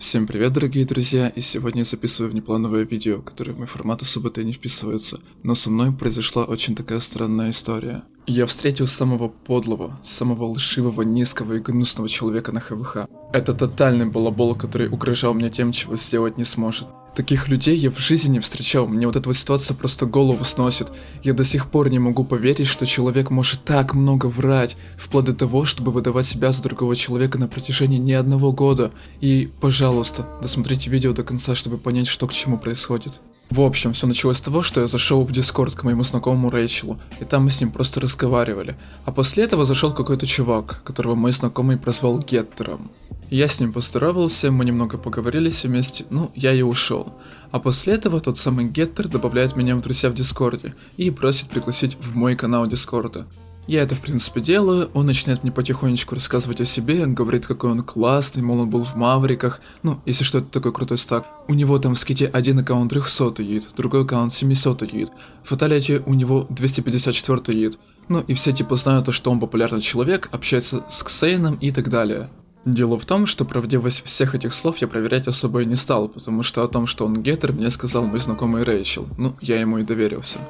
Всем привет, дорогие друзья, и сегодня я записываю внеплановое видео, которое в мой формат особо-то не вписывается, но со мной произошла очень такая странная история. Я встретил самого подлого, самого лживого, низкого и гнусного человека на ХВХ. Это тотальный балабол, который угрожал мне тем, чего сделать не сможет. Таких людей я в жизни не встречал, мне вот эта вот ситуация просто голову сносит. Я до сих пор не могу поверить, что человек может так много врать, вплоть до того, чтобы выдавать себя за другого человека на протяжении не одного года. И, пожалуйста, досмотрите видео до конца, чтобы понять, что к чему происходит. В общем, все началось с того, что я зашел в Discord к моему знакомому Рэйчелу, и там мы с ним просто разговаривали. А после этого зашел какой-то чувак, которого мой знакомый прозвал Геттером. Я с ним поздоровался, мы немного поговорили вместе, ну, я и ушел. А после этого тот самый Геттер добавляет меня в друзья в Discord е и просит пригласить в мой канал Discord а. Я это в принципе делаю, он начинает мне потихонечку рассказывать о себе, говорит какой он классный, мол он был в Мавриках, ну если что это такой крутой стак. У него там в skeet е один аккаунт 300 UID, другой аккаунт 700 UID, в фаталите у него 254 юит. Ну и все типа знают то, что он популярный человек, общается с Ксейном и так далее. Дело в том, что правдивость всех этих слов я проверять особо и не стал, потому что о том, что он гетер, мне сказал мой знакомый Рэйчел, ну, я ему и доверился.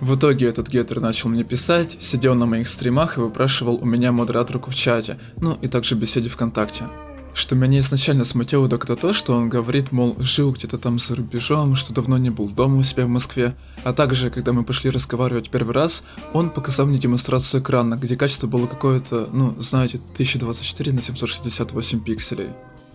В итоге этот гетер начал мне писать, сидел на моих стримах и выпрашивал у меня модераторку в чате, ну и также беседе ВКонтакте. Что меня изначально смутило это то, что он говорит, мол, жил где-то там за рубежом, что давно не был дома у себя в Москве. А также, когда мы пошли разговаривать первый раз, он показал мне демонстрацию экрана, где качество было какое-то, ну, знаете, 1024 на 768 пикселей.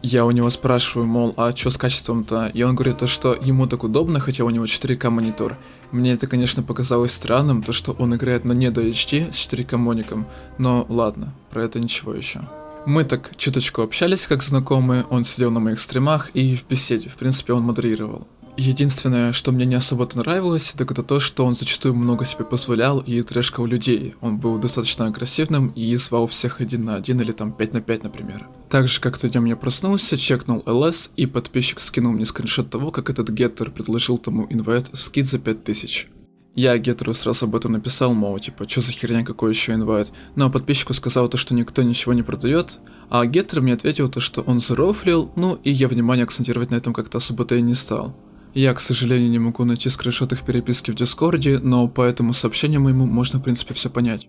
Я у него спрашиваю, мол, а что с качеством-то? И он говорит, то, что ему так удобно, хотя у него 4К монитор. Мне это, конечно, показалось странным, то, что он играет на не до HD с 4К моником. Но ладно, про это ничего еще. Мы так чуточку общались как знакомые, он сидел на моих стримах и в беседе, в принципе, он модерировал. Единственное, что мне не особо-то нравилось, так это то, что он зачастую много себе позволял и трешкал людей. Он был достаточно агрессивным и звал всех один на один или там 5 на 5, например. Также как-то днем я проснулся, чекнул LS и подписчик скинул мне скриншот того, как этот геттер предложил тому инвайт в скид за 5000. Я Гетеру сразу об этом написал, мол, типа, что за херня, какой еще инвайт. Но подписчику сказал то, что никто ничего не продает, а Гетер мне ответил то, что он зарофлил, ну и я внимание акцентировать на этом как-то особо-то и не стал. Я, к сожалению, не могу найти скриншот их переписки в Дискорде, но по этому сообщению моему можно, в принципе, все понять.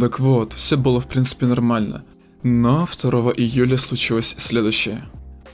Так вот, все было, в принципе, нормально. Но 2 июля случилось следующее.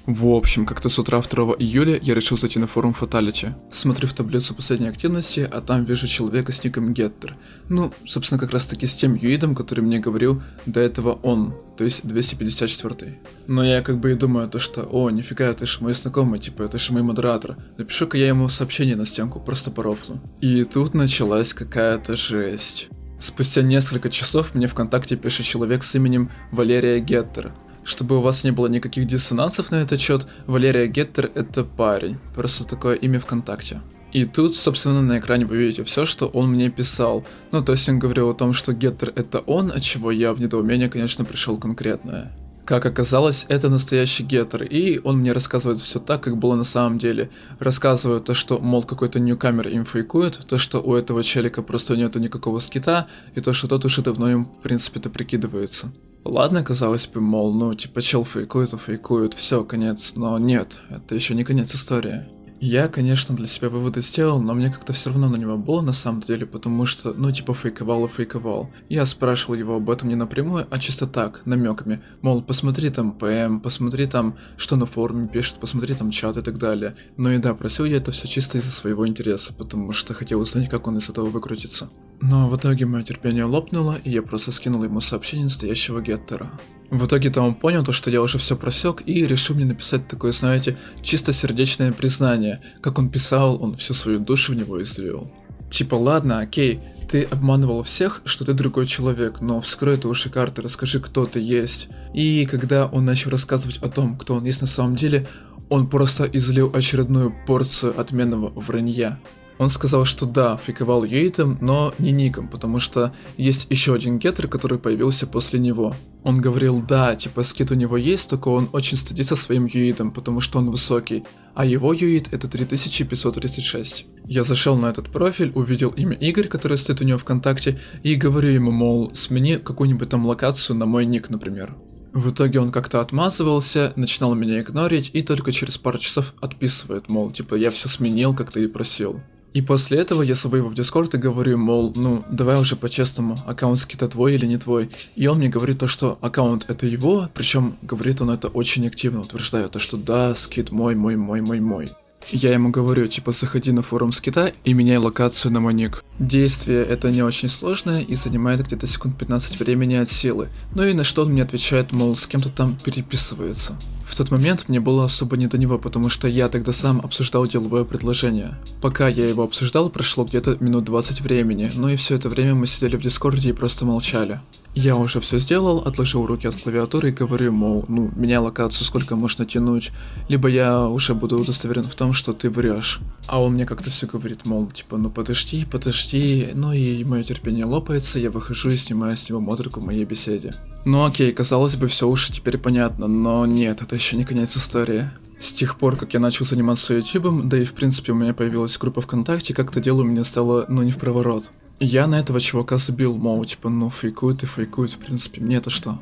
В общем, как-то с утра 2 июля я решил зайти на форум Fatality. Смотрю в таблицу последней активности, а там вижу человека с ником Getter. Ну, собственно, как раз таки с тем юидом, который мне говорил до этого он, то есть 254. Но я как бы и думаю, то что, о, нифига, ты же мой знакомый, типа, это же мой модератор. Напишу-ка я ему сообщение на стенку, просто по рофлу. И тут началась какая-то жесть. Спустя несколько часов мне ВКонтакте пишет человек с именем Валерия Геттер. Чтобы у вас не было никаких диссонансов на этот счет, Валерия Геттер это парень, просто такое имя ВКонтакте. И тут, собственно, на экране вы видите все, что он мне писал. Ну, то есть он говорил о том, что Геттер это он, от чего я в недоумение, конечно, пришел конкретное. Как оказалось, это настоящий геттер, и он мне рассказывает все так, как было на самом деле. Рассказывает то, что, мол, какой-то ньюкамер им фейкует, то, что у этого челика просто нету никакого скита, и то, что тот уже давно им, в принципе-то, прикидывается. Ладно, казалось бы, мол, ну, типа, чел фейкует, а фейкует, все, конец. Но нет, это еще не конец истории. Я, конечно, для себя выводы сделал, но мне как-то все равно на него было на самом деле, потому что, ну, типа, фейковал и фейковал. Я спрашивал его об этом не напрямую, а чисто так, намеками. Мол, посмотри там ПМ, посмотри там, что на форуме пишет, посмотри там чат и так далее. Но и да, просил я это все чисто из-за своего интереса, потому что хотел узнать, как он из этого выкрутится. Но в итоге мое терпение лопнуло, и я просто скинул ему сообщение настоящего геттера. В итоге-то он понял то, что я уже все просек и решил мне написать такое, знаете, чисто сердечное признание. Как он писал, он всю свою душу в него излил. Типа, ладно, окей, ты обманывал всех, что ты другой человек, но вскрой ты уши карты, расскажи, кто ты есть. И когда он начал рассказывать о том, кто он есть на самом деле, он просто излил очередную порцию отменного вранья. Он сказал, что да, фейковал Юитом, но не ником, потому что есть еще один геттер, который появился после него. Он говорил, да, типа скит у него есть, только он очень стыдится своим юитом, потому что он высокий, а его юит это 3536. Я зашел на этот профиль, увидел имя Игорь, который стоит у него ВКонтакте, и говорю ему, мол, смени какую-нибудь там локацию на мой ник, например. В итоге он как-то отмазывался, начинал меня игнорить и только через пару часов отписывает, мол, типа я все сменил, как ты и просил. И после этого я зову его в Дискорд и говорю, мол, ну, давай уже по-честному, аккаунт скита твой или не твой. И он мне говорит то, что аккаунт это его, причем говорит он это очень активно, утверждая то, что да, скит мой, мой, мой, мой, мой. Я ему говорю, типа, заходи на форум скита и меняй локацию на мой ник. Действие это не очень сложное и занимает где-то секунд 15 времени от силы. Ну и на что он мне отвечает, мол, с кем-то там переписывается. В тот момент мне было особо не до него, потому что я тогда сам обсуждал деловое предложение. Пока я его обсуждал, прошло где-то минут 20 времени, но и все это время мы сидели в дискорде и просто молчали. Я уже все сделал, отложил руки от клавиатуры и говорю, мол, ну, меня локацию сколько можно тянуть, либо я уже буду удостоверен в том, что ты врешь. А он мне как-то все говорит, мол, типа, ну подожди, подожди, ну и мое терпение лопается, я выхожу и снимаю с него модрику в моей беседе. Ну окей, казалось бы, все уже теперь понятно, но нет, это еще не конец истории. С тех пор, как я начал заниматься ютубом, да и в принципе у меня появилась группа ВКонтакте, как-то дело у меня стало, ну не в проворот. Я на этого чувака забил, мол, типа, ну фейкует и фейкует, в принципе, мне это что?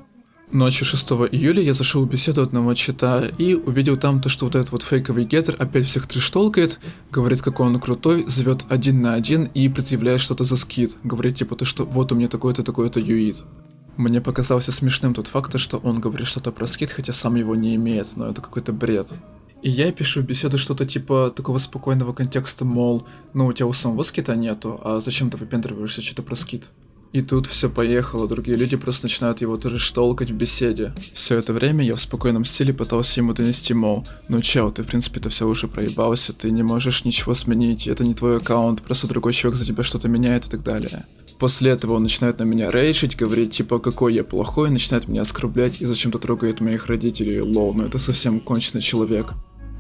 Ночью 6 июля я зашел в беседу одного чита и увидел там то, что вот этот вот фейковый геттер опять всех трештолкает, говорит, какой он крутой, зовет один на один и предъявляет что-то за скид. Говорит типа то, что вот у меня такой-то, такой-то юит. Мне показался смешным тот факт, что он говорит что-то про скид, хотя сам его не имеет, но это какой-то бред. И я пишу в беседу что-то типа такого спокойного контекста, мол, ну у тебя у самого скита нету, а зачем ты выпендриваешься что-то про скит? И тут все поехало, другие люди просто начинают его трэш-толкать в беседе. Все это время я в спокойном стиле пытался ему донести, мол, ну чел, ты в принципе-то все уже проебался, ты не можешь ничего сменить, это не твой аккаунт, просто другой человек за тебя что-то меняет и так далее. После этого он начинает на меня рейшить, говорить типа какой я плохой, начинает меня оскорблять и зачем-то трогает моих родителей, лол, ну это совсем конченый человек.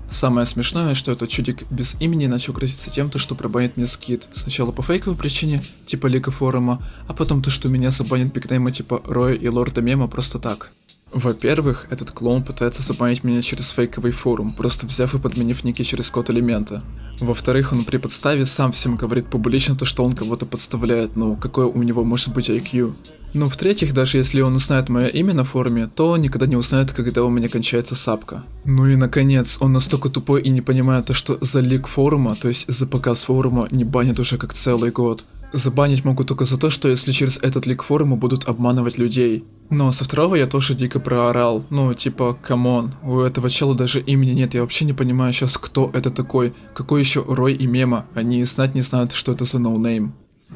Самое смешное, что этот чудик без имени начал грозиться тем, то, что пробанит мне скид. Сначала по фейковой причине, типа лика форума, а потом то, что меня забанит бигнейма типа Роя и Лорда Мема просто так. Во-первых, этот клоун пытается забанить меня через фейковый форум, просто взяв и подменив ники через код элемента. Во-вторых, он при подставе сам всем говорит публично то, что он кого-то подставляет, ну какой у него может быть IQ. Ну, в-третьих, даже если он узнает мое имя на форуме, то он никогда не узнает, когда у меня кончается сапка. Ну и наконец, он настолько тупой и не понимает то, что за лик форума, то есть за показ форума, не банят уже как целый год. Забанить могу только за то, что если через этот leak форума будут обманывать людей. Но со второго я тоже дико проорал. Ну, типа, come on, у этого чела даже имени нет, я вообще не понимаю сейчас, кто это такой. Какой еще Рой и Мема, они знать не знают, что это за ноунейм.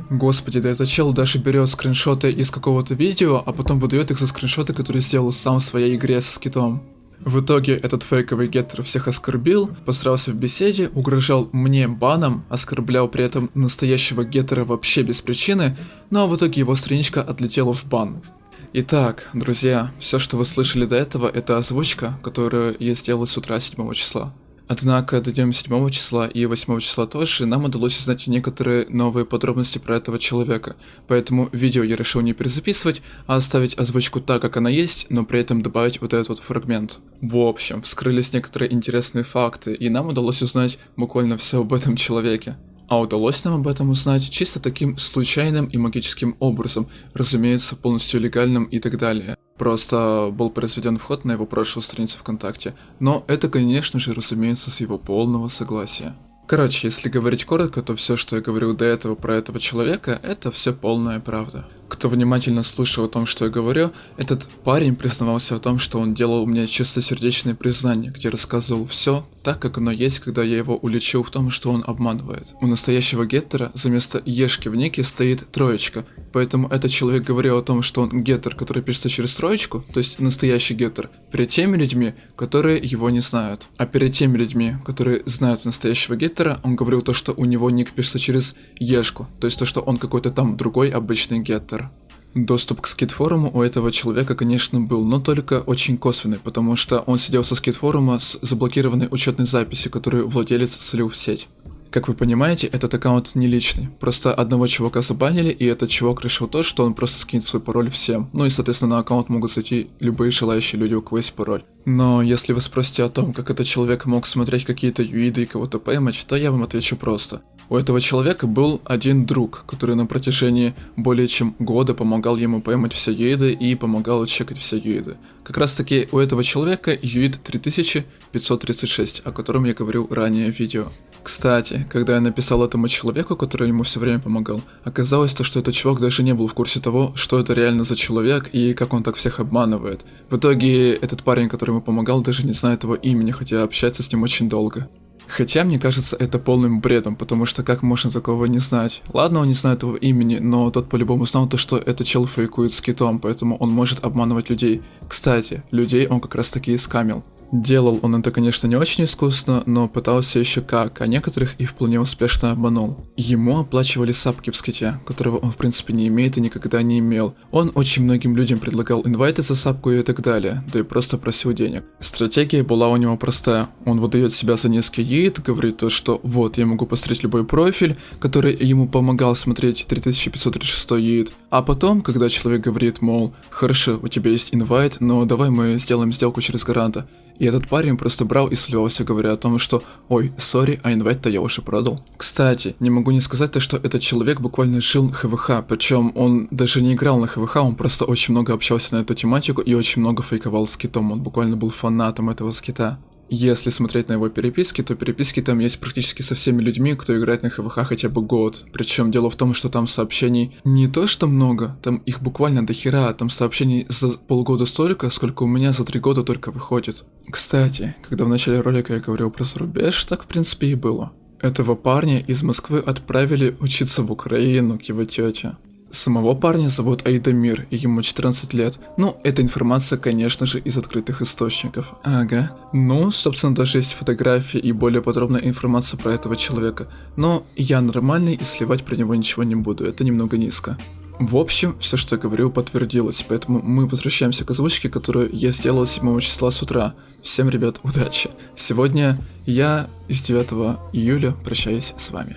Господи, да этот чел даже берет скриншоты из какого-то видео, а потом выдает их за скриншоты, которые сделал сам в своей игре со skeet ом. В итоге этот фейковый геттер всех оскорбил, посрался в беседе, угрожал мне баном, оскорблял при этом настоящего геттера вообще без причины, ну а в итоге его страничка отлетела в бан. Итак, друзья, все, что вы слышали до этого, это озвучка, которую я сделал с утра 7 числа. Однако до дня 7 числа и 8 числа тоже нам удалось узнать некоторые новые подробности про этого человека, поэтому видео я решил не перезаписывать, а оставить озвучку так, как она есть, но при этом добавить вот этот вот фрагмент. В общем, вскрылись некоторые интересные факты, и нам удалось узнать буквально все об этом человеке. А удалось нам об этом узнать чисто таким случайным и магическим образом, разумеется, полностью легальным и так далее. Просто был произведен вход на его прошлую страницу ВКонтакте, но это, конечно же, разумеется, с его полного согласия. Короче, если говорить коротко, то все, что я говорил до этого про этого человека, это все полная правда. Кто внимательно слушал о том, что я говорю, этот парень признавался о том, что он делал мне чистосердечные признания, где рассказывал все так, как оно есть, когда я его уличил в том, что он обманывает. У настоящего геттера за место ешки в нике стоит троечка, поэтому этот человек говорил о том, что он геттер, который пишется через троечку, то есть настоящий геттер, перед теми людьми, которые его не знают. А перед теми людьми, которые знают настоящего геттера, он говорил то, что у него ник пишется через ешку, то есть то, что он какой-то там другой обычный геттер. Доступ к скид-форуму у этого человека, конечно, был, но только очень косвенный, потому что он сидел со скид-форума с заблокированной учетной записью, которую владелец слил в сеть. Как вы понимаете, этот аккаунт не личный. Просто одного чувака забанили, и этот чувак решил то, что он просто скинет свой пароль всем. Ну и, соответственно, на аккаунт могут зайти любые желающие люди, у кого есть пароль. Но если вы спросите о том, как этот человек мог смотреть какие-то юиды и кого-то поймать, то я вам отвечу просто. У этого человека был один друг, который на протяжении более чем года помогал ему поймать все юиды и помогал чекать все юиды. Как раз таки у этого человека юид 3536, о котором я говорил ранее в видео. Кстати, когда я написал этому человеку, который ему все время помогал, оказалось то, что этот чувак даже не был в курсе того, что это реально за человек и как он так всех обманывает. В итоге этот парень, который ему помогал, даже не знает его имени, хотя общается с ним очень долго. Хотя мне кажется это полным бредом, потому что как можно такого не знать? Ладно, он не знает его имени, но тот по-любому знал то, что этот чел фейкует с китом, поэтому он может обманывать людей. Кстати, людей он как раз таки и скамил. Делал он это, конечно, не очень искусно, но пытался еще как, а некоторых и вполне успешно обманул. Ему оплачивали сапки в ските, которого он в принципе не имеет и никогда не имел. Он очень многим людям предлагал инвайты за сапку и так далее, да и просто просил денег. Стратегия была у него простая. Он выдает себя за несколько яиц, говорит то, что вот, я могу посмотреть любой профиль, который ему помогал смотреть 3536 яиц. А потом, когда человек говорит, мол, хорошо, у тебя есть инвайт, но давай мы сделаем сделку через гаранта. И этот парень просто брал и сливался, говоря о том, что «Ой, сори, а инвайт-то я уже продал». Кстати, не могу не сказать то, что этот человек буквально жил ХВХ, причем он даже не играл на ХВХ, он просто очень много общался на эту тематику и очень много фейковал с китом, он буквально был фанатом этого скита. Если смотреть на его переписки, то переписки там есть практически со всеми людьми, кто играет на ХВХ хотя бы год. Причем дело в том, что там сообщений не то что много, там их буквально до хера, там сообщений за полгода столько, сколько у меня за три года только выходит. Кстати, когда в начале ролика я говорил про зарубеж, так в принципе и было. Этого парня из Москвы отправили учиться в Украину к его тете. Самого парня зовут Айдамир, ему 14 лет. Ну, эта информация, конечно же, из открытых источников. Ага. Ну, собственно, даже есть фотографии и более подробная информация про этого человека. Но я нормальный и сливать про него ничего не буду, это немного низко. В общем, все, что я говорил, подтвердилось, поэтому мы возвращаемся к озвучке, которую я сделал 7 числа с утра. Всем, ребят, удачи. Сегодня я из 9 июля прощаюсь с вами.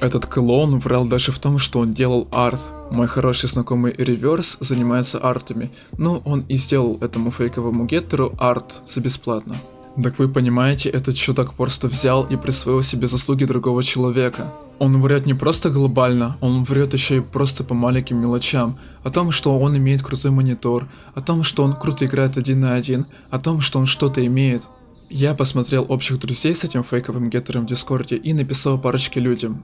Этот клоун врал даже в том, что он делал арт. Мой хороший знакомый Реверс занимается артами, но он и сделал этому фейковому геттеру арт за бесплатно. Так вы понимаете, этот чудак просто взял и присвоил себе заслуги другого человека. Он врет не просто глобально, он врет еще и просто по маленьким мелочам. О том, что он имеет крутой монитор, о том, что он круто играет один на один, о том, что он что-то имеет. Я посмотрел общих друзей с этим фейковым геттером в Дискорде и написал парочке людям.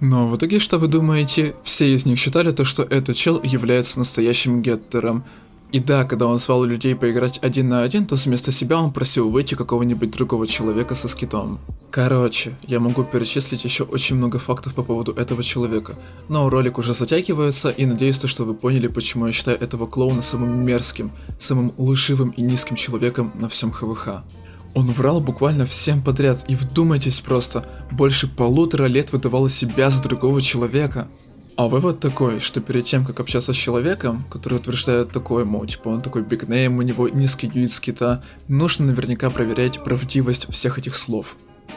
Но в итоге, что вы думаете, все из них считали то, что этот чел является настоящим геттером. И да, когда он звал людей поиграть один на один, то вместо себя он просил выйти какого-нибудь другого человека со скитом. Короче, я могу перечислить еще очень много фактов по поводу этого человека, но ролик уже затягивается и надеюсь, то, что вы поняли, почему я считаю этого клоуна самым мерзким, самым лживым и низким человеком на всем ХВХ. Он врал буквально всем подряд, и вдумайтесь просто, больше полутора лет выдавал себя за другого человека. А вывод такой, что перед тем, как общаться с человеком, который утверждает такое, мол, типа он такой бигнейм, у него низкий юит скита, нужно наверняка проверять правдивость всех этих слов.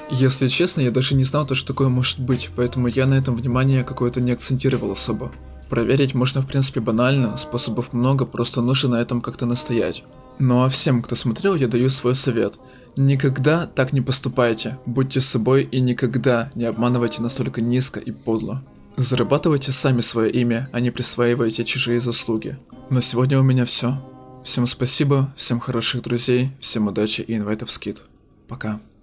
Если честно, я даже не знал, то, что такое может быть, поэтому я на этом внимание какое-то не акцентировал особо. Проверить можно в принципе банально, способов много, просто нужно на этом как-то настоять. Ну а всем, кто смотрел, я даю свой совет. Никогда так не поступайте, будьте собой и никогда не обманывайте настолько низко и подло. Зарабатывайте сами свое имя, а не присваивайте чужие заслуги. На сегодня у меня все. Всем спасибо, всем хороших друзей, всем удачи и инвайтов скид. Пока.